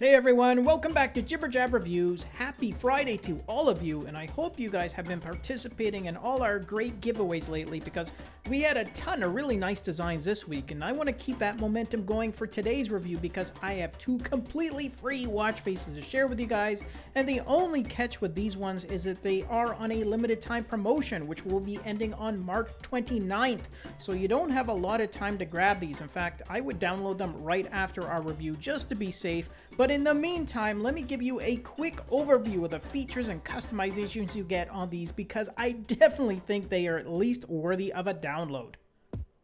Hey everyone, welcome back to Jibber Jab Reviews. Happy Friday to all of you, and I hope you guys have been participating in all our great giveaways lately because we had a ton of really nice designs this week, and I want to keep that momentum going for today's review because I have two completely free watch faces to share with you guys, and the only catch with these ones is that they are on a limited time promotion, which will be ending on March 29th, so you don't have a lot of time to grab these. In fact, I would download them right after our review just to be safe, but in the meantime, let me give you a quick overview of the features and customizations you get on these because I definitely think they are at least worthy of a download.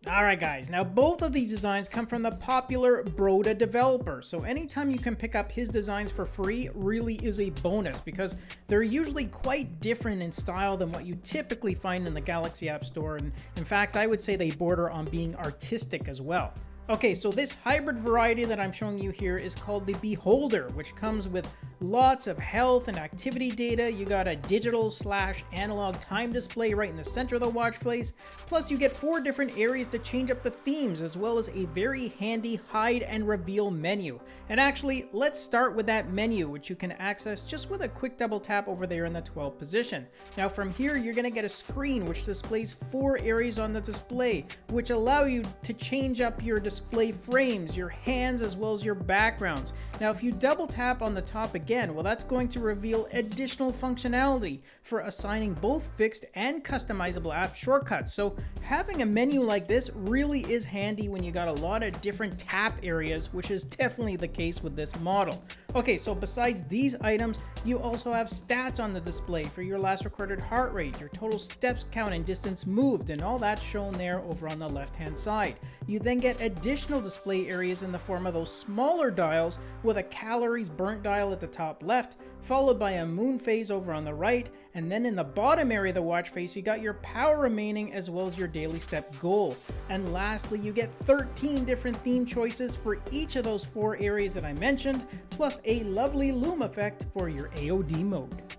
Alright guys, now both of these designs come from the popular Broda developer, so anytime you can pick up his designs for free really is a bonus because they're usually quite different in style than what you typically find in the Galaxy App Store, and in fact I would say they border on being artistic as well. Okay, so this hybrid variety that I'm showing you here is called the Beholder, which comes with lots of health and activity data. You got a digital slash analog time display right in the center of the watch face. Plus you get four different areas to change up the themes as well as a very handy hide and reveal menu. And actually, let's start with that menu, which you can access just with a quick double tap over there in the 12 position. Now from here, you're gonna get a screen which displays four areas on the display, which allow you to change up your display frames, your hands, as well as your backgrounds. Now if you double tap on the top again, again? Well, that's going to reveal additional functionality for assigning both fixed and customizable app shortcuts. So having a menu like this really is handy when you got a lot of different tap areas, which is definitely the case with this model. Okay, so besides these items, you also have stats on the display for your last recorded heart rate, your total steps count and distance moved, and all that's shown there over on the left-hand side. You then get additional display areas in the form of those smaller dials with a calories burnt dial at the top left, followed by a moon phase over on the right, and then in the bottom area of the watch face, you got your power remaining as well as your daily step goal. And lastly, you get 13 different theme choices for each of those four areas that I mentioned, plus a lovely loom effect for your AOD mode.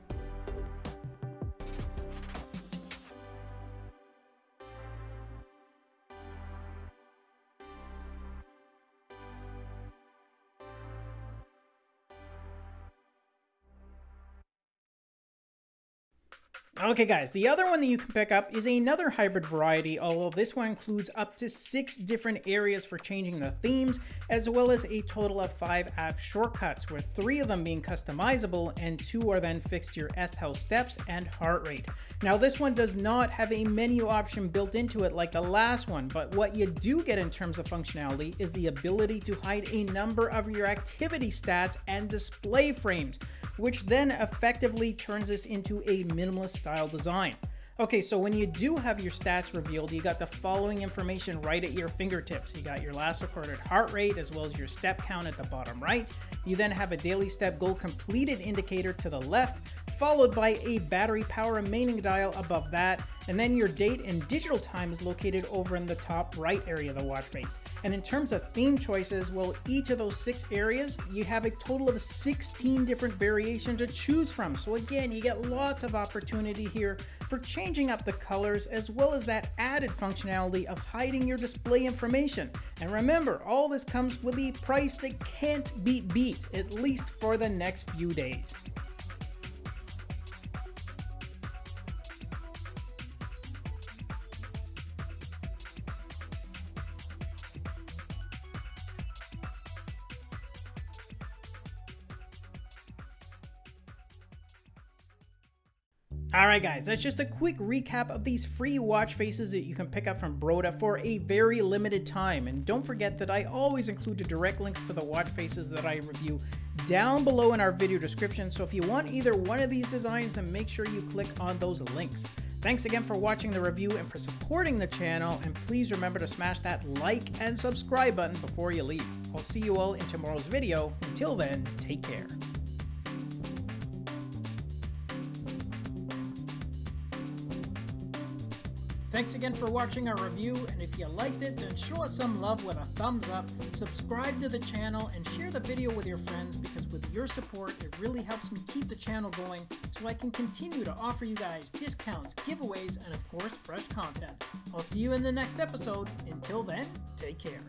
Okay guys, the other one that you can pick up is another hybrid variety, although this one includes up to six different areas for changing the themes, as well as a total of five app shortcuts, with three of them being customizable and two are then fixed to your S-Health steps and heart rate. Now this one does not have a menu option built into it like the last one, but what you do get in terms of functionality is the ability to hide a number of your activity stats and display frames, which then effectively turns this into a minimalist style design. Okay, so when you do have your stats revealed, you got the following information right at your fingertips. You got your last recorded heart rate as well as your step count at the bottom right. You then have a daily step goal completed indicator to the left, followed by a battery power remaining dial above that, and then your date and digital time is located over in the top right area of the watch face. And in terms of theme choices, well, each of those six areas, you have a total of 16 different variations to choose from. So again, you get lots of opportunity here for changing up the colors as well as that added functionality of hiding your display information. And remember, all this comes with a price that can't be beat, at least for the next few days. Alright guys, that's just a quick recap of these free watch faces that you can pick up from Broda for a very limited time. And don't forget that I always include the direct links to the watch faces that I review down below in our video description. So if you want either one of these designs, then make sure you click on those links. Thanks again for watching the review and for supporting the channel, and please remember to smash that like and subscribe button before you leave. I'll see you all in tomorrow's video. Until then, take care. Thanks again for watching our review, and if you liked it, then show us some love with a thumbs up, subscribe to the channel, and share the video with your friends because with your support, it really helps me keep the channel going so I can continue to offer you guys discounts, giveaways, and of course, fresh content. I'll see you in the next episode. Until then, take care.